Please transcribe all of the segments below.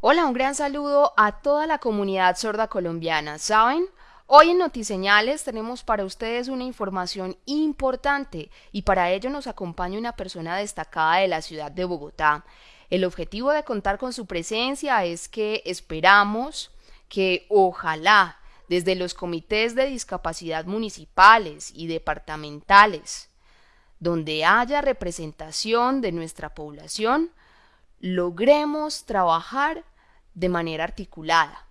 Hola, un gran saludo a toda la comunidad sorda colombiana. ¿Saben? Hoy en Notiseñales tenemos para ustedes una información importante y para ello nos acompaña una persona destacada de la ciudad de Bogotá. El objetivo de contar con su presencia es que esperamos que ojalá desde los comités de discapacidad municipales y departamentales, donde haya representación de nuestra población, logremos trabajar de manera articulada.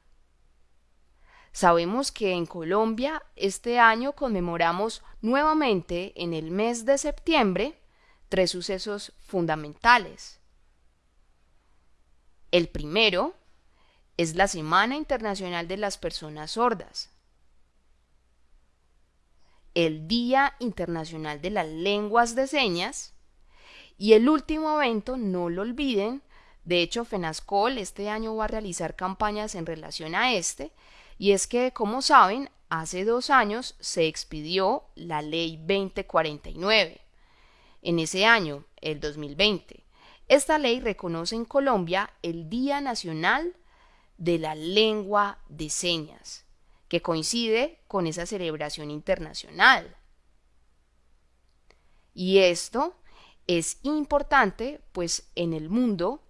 Sabemos que en Colombia este año conmemoramos nuevamente en el mes de septiembre tres sucesos fundamentales. El primero es la Semana Internacional de las Personas Sordas, el Día Internacional de las Lenguas de Señas y el último evento, no lo olviden, de hecho FENASCOL este año va a realizar campañas en relación a este, y es que, como saben, hace dos años se expidió la Ley 2049. En ese año, el 2020, esta ley reconoce en Colombia el Día Nacional de la Lengua de Señas, que coincide con esa celebración internacional. Y esto es importante, pues en el mundo,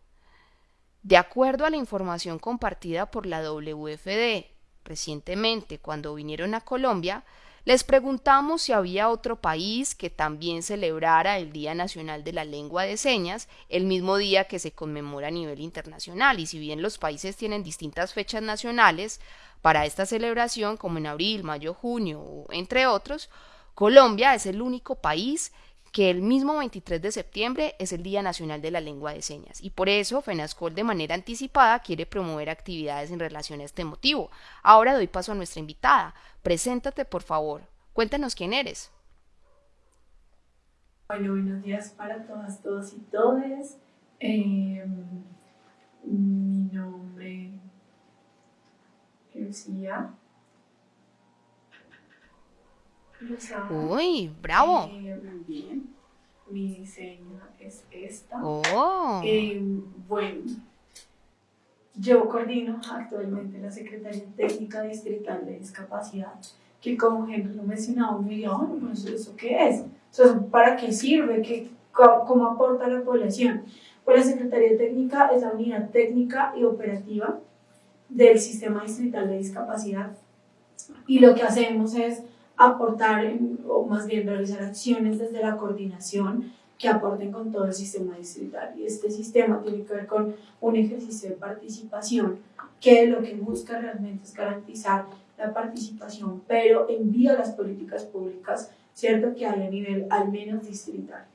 de acuerdo a la información compartida por la WFD recientemente cuando vinieron a Colombia, les preguntamos si había otro país que también celebrara el Día Nacional de la Lengua de Señas el mismo día que se conmemora a nivel internacional. Y si bien los países tienen distintas fechas nacionales para esta celebración, como en abril, mayo, junio, entre otros, Colombia es el único país que el mismo 23 de septiembre es el Día Nacional de la Lengua de Señas y por eso FENASCOL de manera anticipada quiere promover actividades en relación a este motivo. Ahora doy paso a nuestra invitada. Preséntate, por favor. Cuéntanos quién eres. Bueno, buenos días para todas, todos y todes. Em, mi nombre Lucía. Uy, bravo. Eh, bien. Mi diseño es esta. Oh. Eh, bueno, yo coordino actualmente la Secretaría Técnica Distrital de Discapacidad, que como Henry lo mencionaba, me dijo, bueno, pues ¿eso qué es? ¿Para qué sirve? ¿Qué, ¿Cómo aporta a la población? Pues la Secretaría Técnica es la unidad técnica y operativa del Sistema Distrital de Discapacidad y lo que hacemos es aportar o más bien realizar acciones desde la coordinación que aporten con todo el sistema distrital. Y este sistema tiene que ver con un ejercicio de participación que lo que busca realmente es garantizar la participación, pero envía las políticas públicas, cierto que hay a nivel al menos distrital.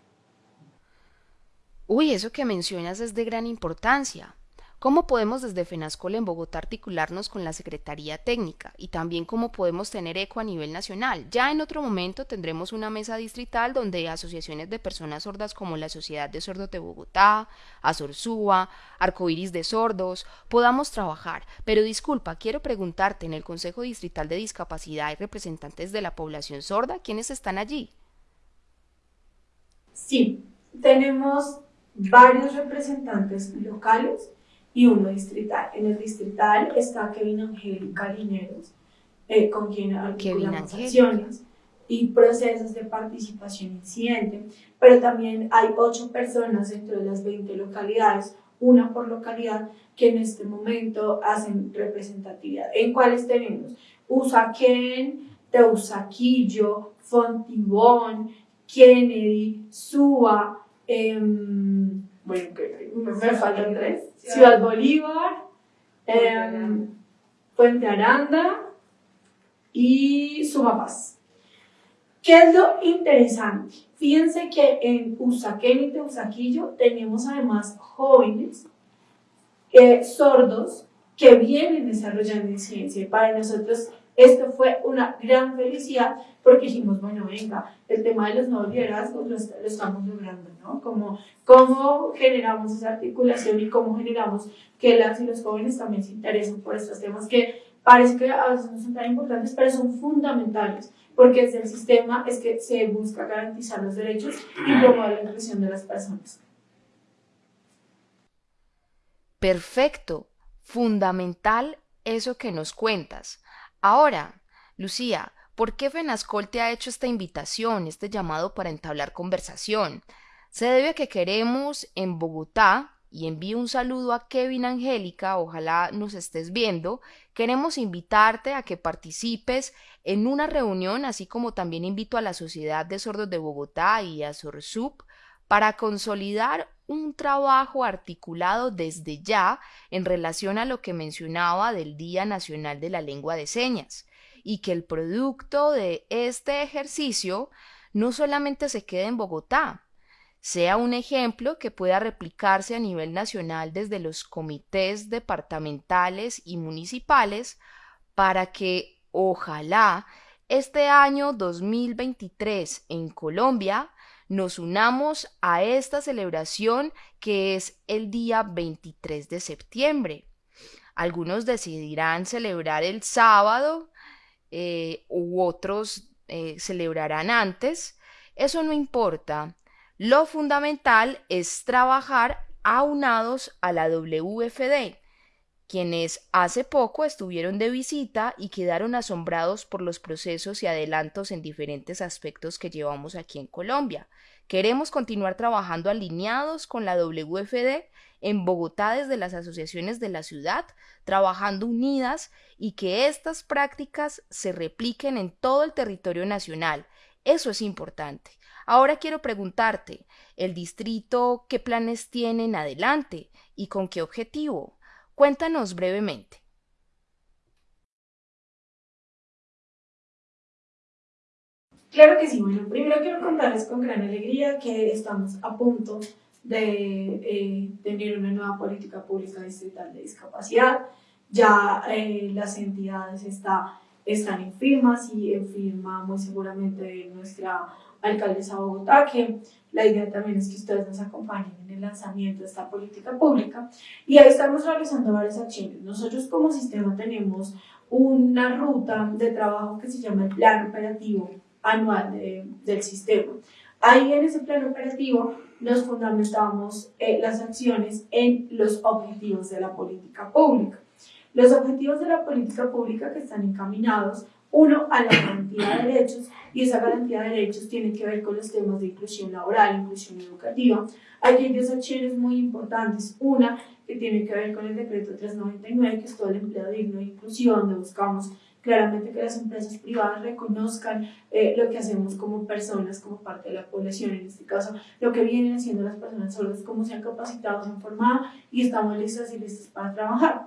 Uy, eso que mencionas es de gran importancia. ¿Cómo podemos desde FENASCOL en Bogotá articularnos con la Secretaría Técnica? Y también cómo podemos tener eco a nivel nacional. Ya en otro momento tendremos una mesa distrital donde asociaciones de personas sordas como la Sociedad de Sordos de Bogotá, Azorzúa, Arcoiris de Sordos, podamos trabajar. Pero disculpa, quiero preguntarte, en el Consejo Distrital de Discapacidad hay representantes de la población sorda, ¿quiénes están allí? Sí, tenemos varios representantes locales y uno distrital. En el distrital está Kevin Angélica Lineros, eh, con quien articulamos acciones y procesos de participación incidente, pero también hay ocho personas dentro de las 20 localidades, una por localidad, que en este momento hacen representatividad. ¿En cuáles tenemos? Usaquén, Teusaquillo, Fontibón, Kennedy, Suba, eh, bueno, me, faltan tres. Ciudad Bolívar, em, Puente Aranda y Sumapaz. ¿Qué es lo interesante? Fíjense que en Usaquén y Teusaquillo tenemos además jóvenes eh, sordos que vienen desarrollando ciencia. Para nosotros esto fue una gran felicidad porque dijimos, bueno, venga, el tema de los nuevos liderazgos lo, estamos logrando, ¿no? Como, ¿Cómo generamos esa articulación y cómo generamos que las y los jóvenes también se interesen por estos temas que parece que a veces no son tan importantes, pero son fundamentales, porque desde el sistema es que se busca garantizar los derechos y promover la inclusión de las personas. Perfecto. Fundamental eso que nos cuentas. Ahora, Lucía, ¿por qué Fenascol te ha hecho esta invitación, este llamado para entablar conversación? Se debe a que queremos en Bogotá, y envío un saludo a Kevin Angélica, ojalá nos estés viendo, queremos invitarte a que participes en una reunión, así como también invito a la Sociedad de Sordos de Bogotá y a SORSUP para consolidar un trabajo articulado desde ya en relación a lo que mencionaba del Día Nacional de la Lengua de Señas y que el producto de este ejercicio no solamente se quede en Bogotá, sea un ejemplo que pueda replicarse a nivel nacional desde los comités departamentales y municipales para que ojalá este año 2023 en Colombia nos unamos a esta celebración que es el día 23 de septiembre. Algunos decidirán celebrar el sábado eh, u otros eh, celebrarán antes. Eso no importa. Lo fundamental es trabajar aunados a la WFD, quienes hace poco estuvieron de visita y quedaron asombrados por los procesos y adelantos en diferentes aspectos que llevamos aquí en Colombia. Queremos continuar trabajando alineados con la WFD en Bogotá desde las asociaciones de la ciudad, trabajando unidas y que estas prácticas se repliquen en todo el territorio nacional. Eso es importante. Ahora quiero preguntarte, ¿el distrito qué planes tiene en adelante y con qué objetivo? Cuéntanos brevemente. Claro que sí. Bueno, primero quiero contarles con gran alegría que estamos a punto de eh, tener una nueva política pública distrital de discapacidad. Ya eh, las entidades está, están en firmas y en firma muy seguramente nuestra alcaldesa Bogotá, que la idea también es que ustedes nos acompañen en el lanzamiento de esta política pública. Y ahí estamos realizando varias acciones. Nosotros como sistema tenemos una ruta de trabajo que se llama el Plan Operativo Anual del Sistema. Ahí en ese plan operativo nos fundamentamos eh, las acciones en los objetivos de la política pública. Los objetivos de la política pública que están encaminados uno, a la garantía de derechos, y esa garantía de derechos tiene que ver con los temas de inclusión laboral, inclusión educativa. Hay dos acciones muy importantes. Una, que tiene que ver con el decreto 399, que es todo el empleo digno de inclusión, donde buscamos claramente que las empresas privadas reconozcan eh, lo que hacemos como personas, como parte de la población, en este caso, lo que vienen haciendo las personas solas, cómo se han capacitado, se han formado y estamos listas y listos para trabajar.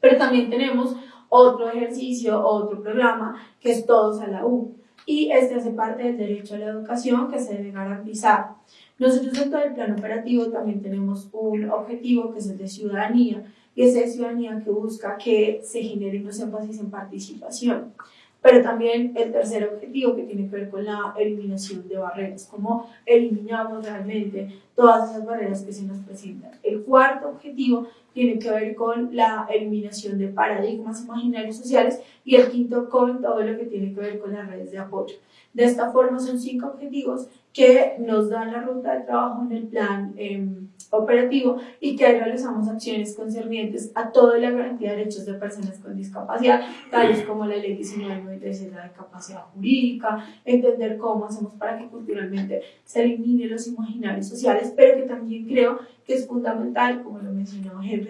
Pero también tenemos otro ejercicio, otro programa, que es Todos a la U. Y este hace parte del derecho a la educación que se debe garantizar. Nosotros dentro del plan operativo también tenemos un objetivo que es el de ciudadanía, y es de ciudadanía que busca que se generen los énfasis en participación pero también el tercer objetivo que tiene que ver con la eliminación de barreras, cómo eliminamos realmente todas esas barreras que se nos presentan. El cuarto objetivo tiene que ver con la eliminación de paradigmas imaginarios sociales y el quinto con todo lo que tiene que ver con las redes de apoyo. De esta forma son cinco objetivos que nos dan la ruta de trabajo en el plan em, operativo y que ahí realizamos acciones concernientes a toda la garantía de derechos de personas con discapacidad, tales como la ley 1993 la de capacidad jurídica, entender cómo hacemos para que culturalmente se eliminen los imaginarios sociales, pero que también creo que es fundamental, como lo mencionaba Henry,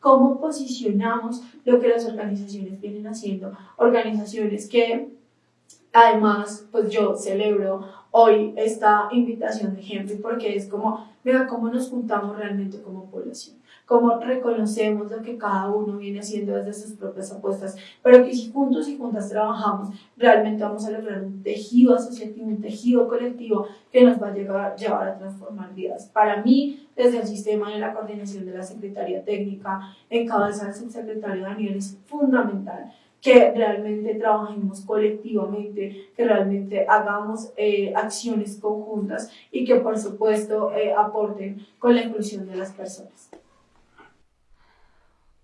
cómo posicionamos lo que las organizaciones vienen haciendo, organizaciones que Además, pues yo celebro hoy esta invitación de Henry porque es como, mira, cómo nos juntamos realmente como población, cómo reconocemos lo que cada uno viene haciendo desde sus propias apuestas, pero que si juntos y juntas trabajamos, realmente vamos a lograr un tejido asociativo, un tejido colectivo que nos va a llevar, llevar a transformar vidas. Para mí, desde el sistema de la coordinación de la Secretaría Técnica, en cabeza del subsecretario Daniel, es fundamental que realmente trabajemos colectivamente, que realmente hagamos eh, acciones conjuntas y que por supuesto eh, aporten con la inclusión de las personas.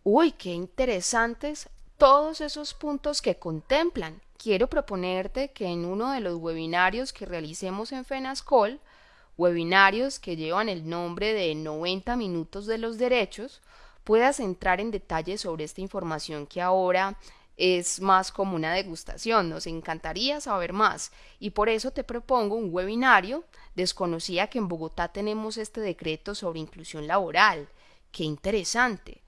Uy, qué interesantes todos esos puntos que contemplan. Quiero proponerte que en uno de los webinarios que realicemos en FENASCOL, webinarios que llevan el nombre de 90 minutos de los derechos, puedas entrar en detalle sobre esta información que ahora es más como una degustación, nos encantaría saber más y por eso te propongo un webinario. Desconocía que en Bogotá tenemos este decreto sobre inclusión laboral. Qué interesante.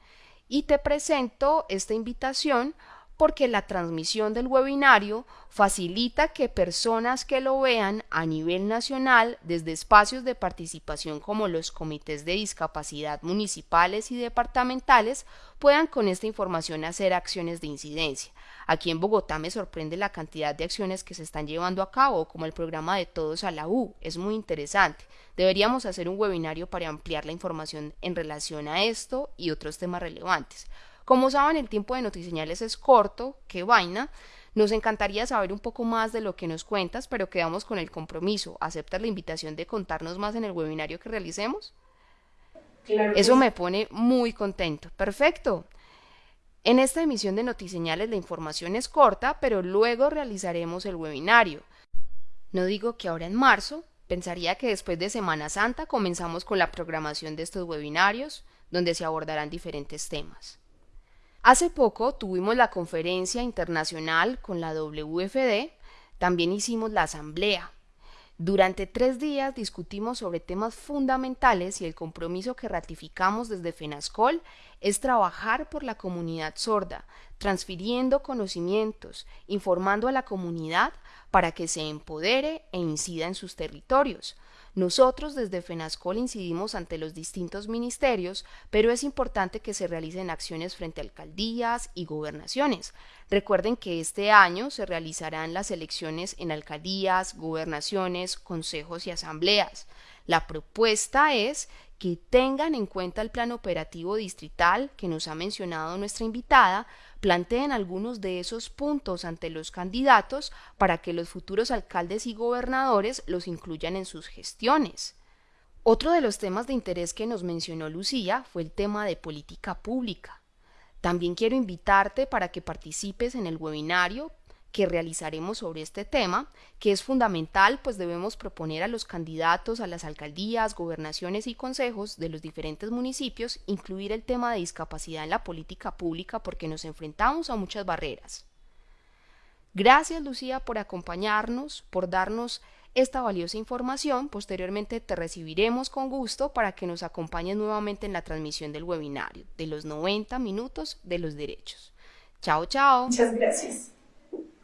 Y te presento esta invitación porque la transmisión del webinario facilita que personas que lo vean a nivel nacional desde espacios de participación como los comités de discapacidad municipales y departamentales puedan con esta información hacer acciones de incidencia. Aquí en Bogotá me sorprende la cantidad de acciones que se están llevando a cabo, como el programa de Todos a la U. Es muy interesante. Deberíamos hacer un webinario para ampliar la información en relación a esto y otros temas relevantes. Como saben, el tiempo de Notiseñales es corto, qué vaina. Nos encantaría saber un poco más de lo que nos cuentas, pero quedamos con el compromiso. ¿Aceptas la invitación de contarnos más en el webinario que realicemos? Claro Eso me pone muy contento. Perfecto. En esta emisión de Notiseñales la información es corta, pero luego realizaremos el webinario. No digo que ahora en marzo, pensaría que después de Semana Santa comenzamos con la programación de estos webinarios, donde se abordarán diferentes temas. Hace poco tuvimos la conferencia internacional con la WFD, también hicimos la asamblea. Durante tres días discutimos sobre temas fundamentales y el compromiso que ratificamos desde FENASCOL es trabajar por la comunidad sorda, transfiriendo conocimientos, informando a la comunidad para que se empodere e incida en sus territorios, nosotros desde FENASCOL incidimos ante los distintos ministerios, pero es importante que se realicen acciones frente a alcaldías y gobernaciones. Recuerden que este año se realizarán las elecciones en alcaldías, gobernaciones, consejos y asambleas. La propuesta es que tengan en cuenta el plan operativo distrital que nos ha mencionado nuestra invitada, planteen algunos de esos puntos ante los candidatos para que los futuros alcaldes y gobernadores los incluyan en sus gestiones. Otro de los temas de interés que nos mencionó Lucía fue el tema de política pública. También quiero invitarte para que participes en el webinario que realizaremos sobre este tema, que es fundamental, pues debemos proponer a los candidatos a las alcaldías, gobernaciones y consejos de los diferentes municipios incluir el tema de discapacidad en la política pública porque nos enfrentamos a muchas barreras. Gracias Lucía por acompañarnos, por darnos esta valiosa información. Posteriormente te recibiremos con gusto para que nos acompañes nuevamente en la transmisión del webinario de los 90 minutos de los derechos. Chao, chao. Muchas gracias.